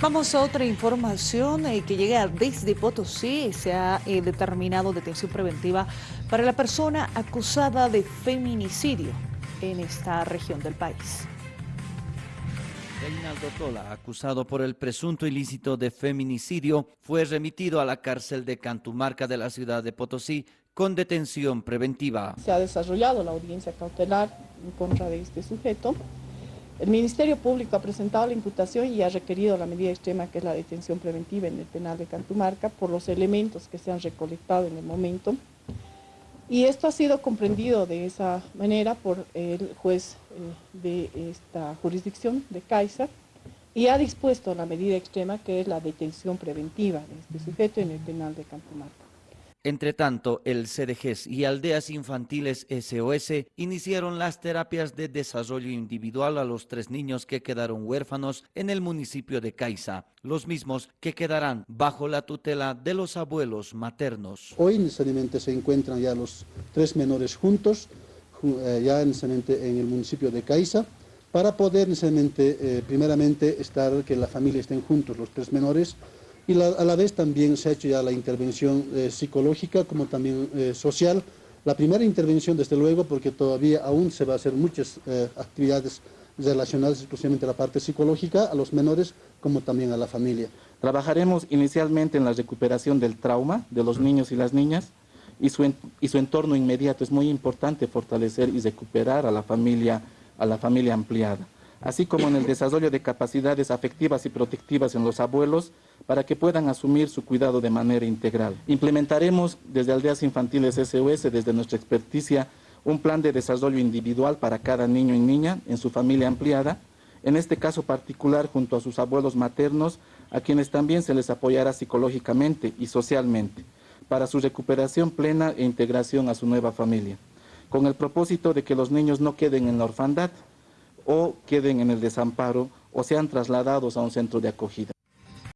Vamos a otra información eh, que llega desde Potosí. Se ha eh, determinado detención preventiva para la persona acusada de feminicidio en esta región del país. Reinaldo Tola, acusado por el presunto ilícito de feminicidio, fue remitido a la cárcel de Cantumarca de la ciudad de Potosí con detención preventiva. Se ha desarrollado la audiencia cautelar en contra de este sujeto. El Ministerio Público ha presentado la imputación y ha requerido la medida extrema que es la detención preventiva en el penal de Cantumarca por los elementos que se han recolectado en el momento. Y esto ha sido comprendido de esa manera por el juez eh, de esta jurisdicción de Caixa y ha dispuesto la medida extrema que es la detención preventiva de este sujeto en el penal de Cantumarca. Entre tanto, el CDGs y Aldeas Infantiles SOS iniciaron las terapias de desarrollo individual a los tres niños que quedaron huérfanos en el municipio de Caiza, los mismos que quedarán bajo la tutela de los abuelos maternos. Hoy necesariamente se encuentran ya los tres menores juntos, eh, ya necesariamente en el municipio de Caiza, para poder necesariamente, eh, primeramente, estar, que la familia estén juntos, los tres menores, y a la vez también se ha hecho ya la intervención eh, psicológica como también eh, social. La primera intervención, desde luego, porque todavía aún se va a hacer muchas eh, actividades relacionadas exclusivamente a la parte psicológica, a los menores como también a la familia. Trabajaremos inicialmente en la recuperación del trauma de los niños y las niñas y su, y su entorno inmediato. Es muy importante fortalecer y recuperar a la familia, a la familia ampliada así como en el desarrollo de capacidades afectivas y protectivas en los abuelos para que puedan asumir su cuidado de manera integral. Implementaremos desde Aldeas Infantiles SOS, desde nuestra experticia, un plan de desarrollo individual para cada niño y niña en su familia ampliada, en este caso particular junto a sus abuelos maternos, a quienes también se les apoyará psicológicamente y socialmente, para su recuperación plena e integración a su nueva familia, con el propósito de que los niños no queden en la orfandad, o queden en el desamparo o sean trasladados a un centro de acogida.